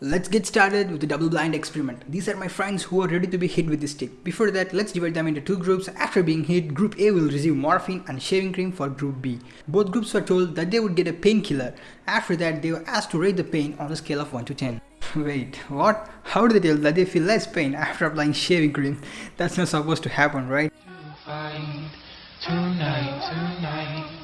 Let's get started with the double blind experiment. These are my friends who are ready to be hit with the stick. Before that, let's divide them into two groups. After being hit, group A will receive morphine and shaving cream for group B. Both groups were told that they would get a painkiller. After that, they were asked to rate the pain on a scale of 1 to 10. Wait, what? How did they tell that they feel less pain after applying shaving cream? That's not supposed to happen, right? Tonight, tonight.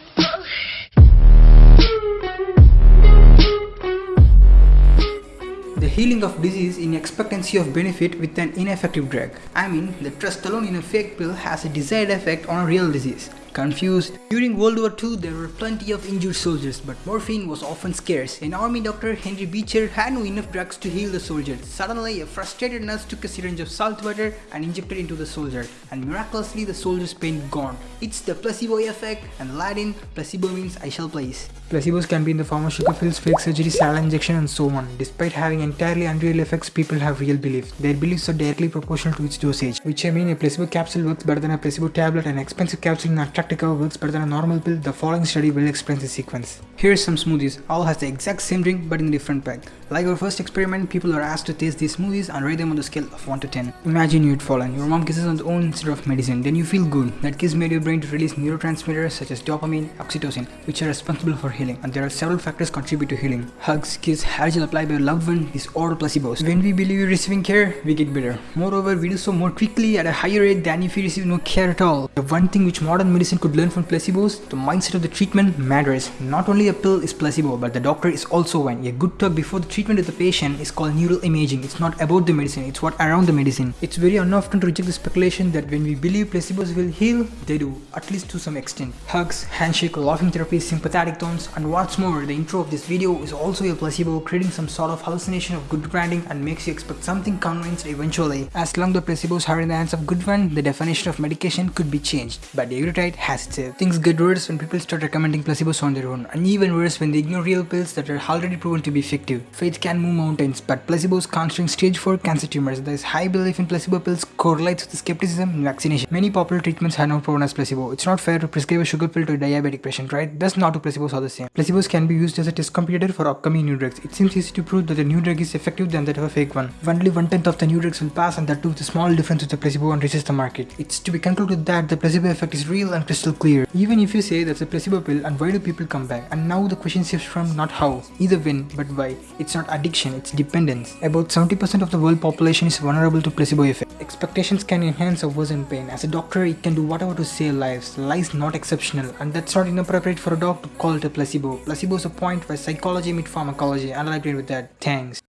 Healing of disease in expectancy of benefit with an ineffective drug. I mean, the trust alone in a fake pill has a desired effect on a real disease. Confused? During World War II, there were plenty of injured soldiers, but morphine was often scarce. An army doctor, Henry Beecher, had no enough drugs to heal the soldiers. Suddenly, a frustrated nurse took a syringe of salt water and injected into the soldier, and miraculously the soldier's pain gone. It's the placebo effect, and Latin, placebo means I shall place. Placebos can be in the form of sugar pills, fake surgery, saline injection, and so on. Despite having entirely unreal effects, people have real beliefs. Their beliefs are directly proportional to its dosage, which I mean a placebo capsule works better than a placebo tablet, an expensive capsule in Antarctica works better than a normal pill. The following study will explain the sequence. Here's some smoothies. All has the exact same drink but in a different pack. Like our first experiment, people are asked to taste these smoothies and rate them on the scale of 1 to 10. Imagine you'd fallen. Your mom kisses on the own instead of medicine. Then you feel good. That kiss made your brain to release neurotransmitters such as dopamine, oxytocin, which are responsible for healing. And there are several factors contribute to healing. Hugs, kiss, hair gel applied by your loved one, these all placebos. When we believe you're receiving care, we get better. Moreover, we do so more quickly at a higher rate than if we receive no care at all. The one thing which modern medicine could learn from placebos, the mindset of the treatment matters. Not only a pill is placebo, but the doctor is also one. A good talk before the treatment of the patient is called neural imaging. It's not about the medicine, it's what around the medicine. It's very unoften to reject the speculation that when we believe placebos will heal, they do, at least to some extent. Hugs, handshake, laughing therapy, sympathetic tones, and what's more, the intro of this video is also a placebo, creating some sort of hallucination of good branding and makes you expect something convinced eventually. As long the placebos are in the hands of good one, the definition of medication could be changed. But the Things get worse when people start recommending placebos on their own, and even worse when they ignore real pills that are already proven to be effective. Faith can move mountains, but placebos can't shrink stage 4 cancer tumors. There is high belief in placebo pills correlates with skepticism in vaccination. Many popular treatments are now proven as placebo. It's not fair to prescribe a sugar pill to a diabetic patient, right? Thus not all placebos are the same. Placebos can be used as a test competitor for upcoming new drugs. It seems easy to prove that the new drug is effective than that of a fake one. Only one tenth of the new drugs will pass and that too with a small difference with the placebo and reaches the market. It's to be concluded that the placebo effect is real and crystal clear. Even if you say that's a placebo pill and why do people come back? And now the question shifts from not how, either when, but why. It's not addiction, it's dependence. About 70% of the world population is vulnerable to placebo effect. Expectations can enhance or worsen pain. As a doctor, it can do whatever to save lives. Lies not exceptional, and that's not inappropriate for a doc to call it a placebo. Placebo is a point where psychology meet pharmacology, and I agree with that. Thanks.